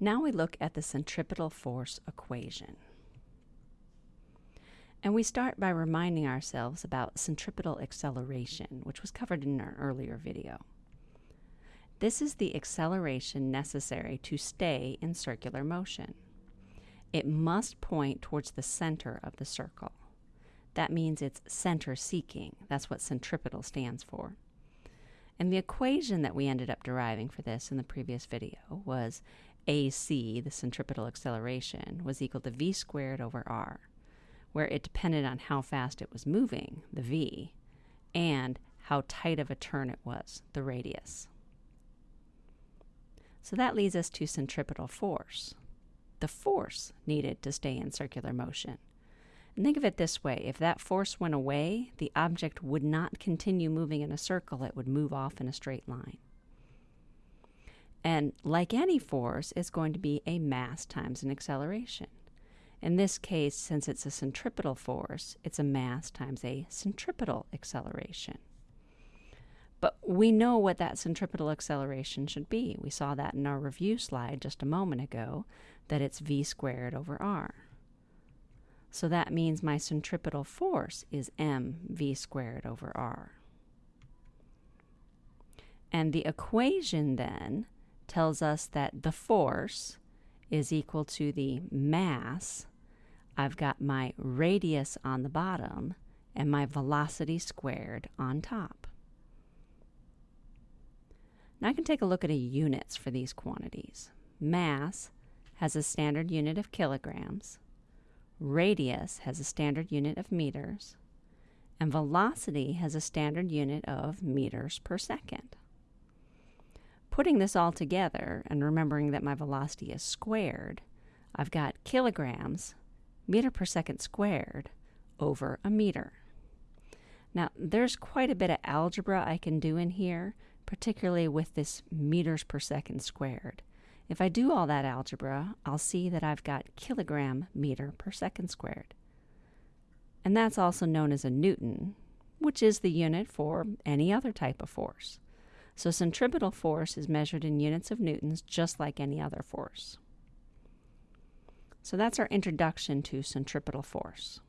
Now we look at the centripetal force equation. And we start by reminding ourselves about centripetal acceleration, which was covered in our earlier video. This is the acceleration necessary to stay in circular motion. It must point towards the center of the circle. That means it's center seeking. That's what centripetal stands for. And the equation that we ended up deriving for this in the previous video was AC, the centripetal acceleration, was equal to v squared over r, where it depended on how fast it was moving, the v, and how tight of a turn it was, the radius. So that leads us to centripetal force, the force needed to stay in circular motion. And think of it this way if that force went away, the object would not continue moving in a circle, it would move off in a straight line. And like any force, it's going to be a mass times an acceleration. In this case, since it's a centripetal force, it's a mass times a centripetal acceleration. But we know what that centripetal acceleration should be. We saw that in our review slide just a moment ago, that it's v squared over r. So that means my centripetal force is mv squared over r. And the equation then tells us that the force is equal to the mass. I've got my radius on the bottom and my velocity squared on top. Now I can take a look at the units for these quantities. Mass has a standard unit of kilograms, radius has a standard unit of meters, and velocity has a standard unit of meters per second. Putting this all together and remembering that my velocity is squared, I've got kilograms, meter per second squared, over a meter. Now, there's quite a bit of algebra I can do in here, particularly with this meters per second squared. If I do all that algebra, I'll see that I've got kilogram meter per second squared. And that's also known as a Newton, which is the unit for any other type of force. So centripetal force is measured in units of newtons just like any other force. So that's our introduction to centripetal force.